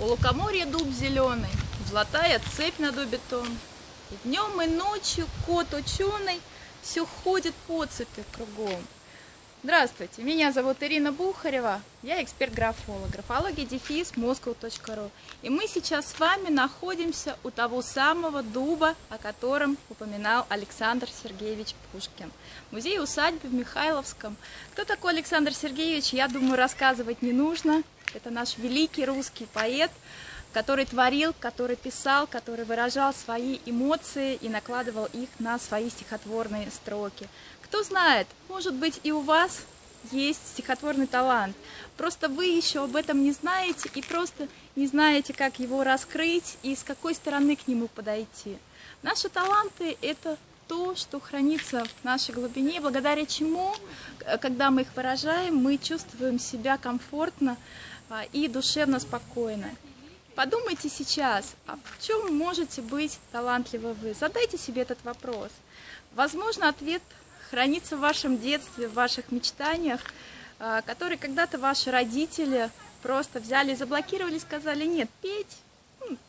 У лукоморья дуб зеленый, золотая цепь над бетон. И днем, и ночью кот ученый все ходит по цепи кругом. Здравствуйте, меня зовут Ирина Бухарева, я эксперт-графолог, графология дефис moscow.ru. И мы сейчас с вами находимся у того самого дуба, о котором упоминал Александр Сергеевич Пушкин. Музей усадьбы в Михайловском. Кто такой Александр Сергеевич, я думаю, рассказывать не нужно. Это наш великий русский поэт, который творил, который писал, который выражал свои эмоции и накладывал их на свои стихотворные строки. Кто знает, может быть и у вас есть стихотворный талант. Просто вы еще об этом не знаете и просто не знаете, как его раскрыть и с какой стороны к нему подойти. Наши таланты – это то, что хранится в нашей глубине, благодаря чему, когда мы их выражаем, мы чувствуем себя комфортно а, и душевно спокойно. Подумайте сейчас, а в чем можете быть талантливы вы? Задайте себе этот вопрос. Возможно, ответ хранится в вашем детстве, в ваших мечтаниях, а, которые когда-то ваши родители просто взяли и заблокировали, сказали, нет, петь,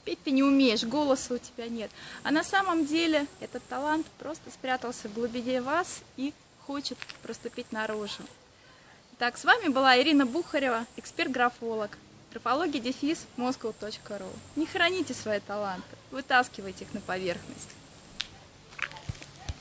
петь ты не умеешь, голоса у тебя нет. А на самом деле этот талант просто спрятался в глубине вас и хочет проступить наружу. Так, с вами была Ирина Бухарева, эксперт-графолог. Графология дефис. Не храните свои таланты, вытаскивайте их на поверхность.